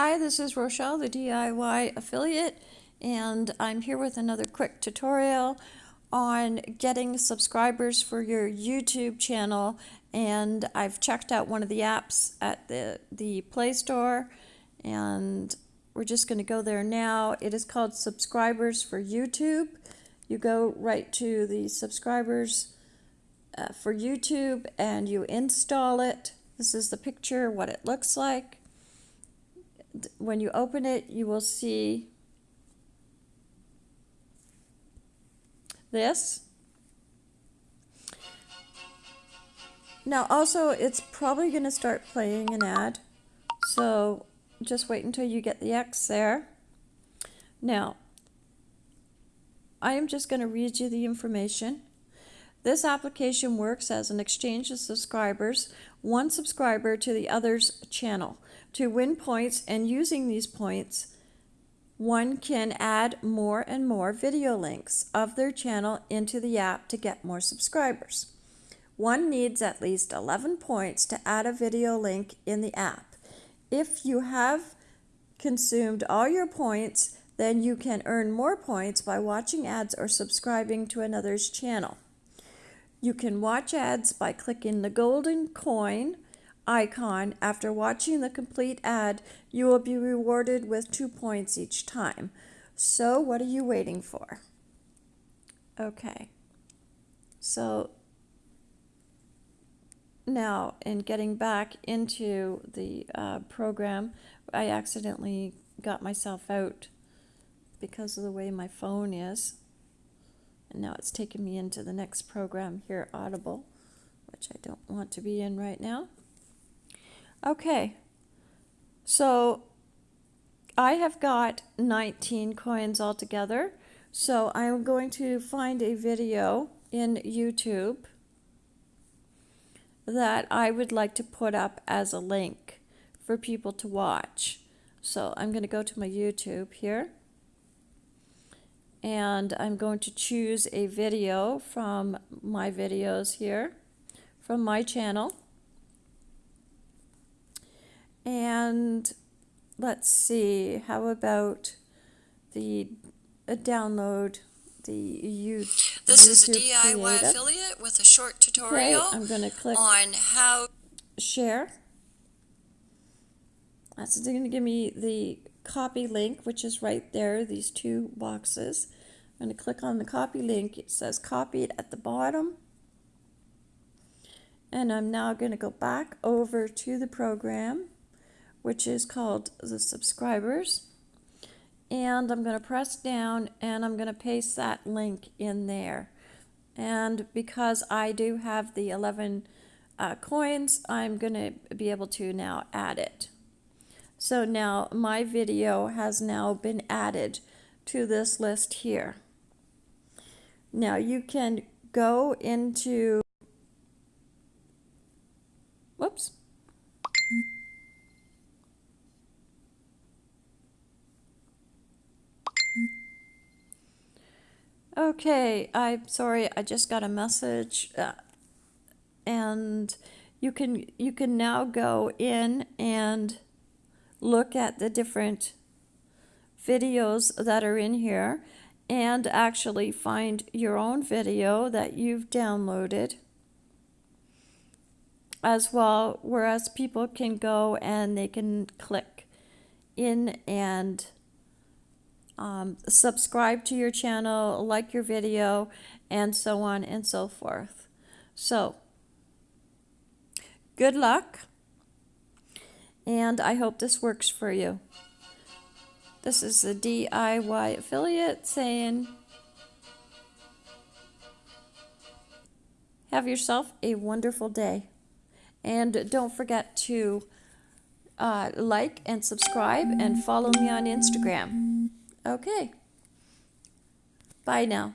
Hi, this is Rochelle, the DIY affiliate, and I'm here with another quick tutorial on getting subscribers for your YouTube channel. And I've checked out one of the apps at the, the Play Store, and we're just going to go there now. It is called Subscribers for YouTube. You go right to the subscribers uh, for YouTube and you install it. This is the picture, what it looks like when you open it, you will see this. Now also it's probably going to start playing an ad. So just wait until you get the X there. Now, I am just going to read you the information. This application works as an exchange of subscribers, one subscriber to the other's channel. To win points and using these points, one can add more and more video links of their channel into the app to get more subscribers. One needs at least 11 points to add a video link in the app. If you have consumed all your points, then you can earn more points by watching ads or subscribing to another's channel. You can watch ads by clicking the golden coin icon after watching the complete ad, you will be rewarded with two points each time. So what are you waiting for? Okay. So now in getting back into the uh, program, I accidentally got myself out because of the way my phone is. And now it's taken me into the next program here, Audible, which I don't want to be in right now. Okay, so I have got 19 coins altogether. So I'm going to find a video in YouTube that I would like to put up as a link for people to watch. So I'm going to go to my YouTube here and I'm going to choose a video from my videos here from my channel and let's see, how about the uh, download the YouTube? This YouTube is a DIY creative. affiliate with a short tutorial okay, I'm going to click on how share. That's going to give me the copy link, which is right there, these two boxes. I'm going to click on the copy link. It says copied at the bottom. And I'm now going to go back over to the program which is called the subscribers. And I'm going to press down and I'm going to paste that link in there. And because I do have the 11 uh, coins, I'm going to be able to now add it. So now my video has now been added to this list here. Now you can go into, Okay, I'm sorry, I just got a message, uh, and you can you can now go in and look at the different videos that are in here and actually find your own video that you've downloaded as well whereas people can go and they can click in and um, subscribe to your channel, like your video, and so on and so forth. So, good luck, and I hope this works for you. This is the DIY affiliate saying, have yourself a wonderful day. And don't forget to uh, like and subscribe and follow me on Instagram. Okay. Bye now.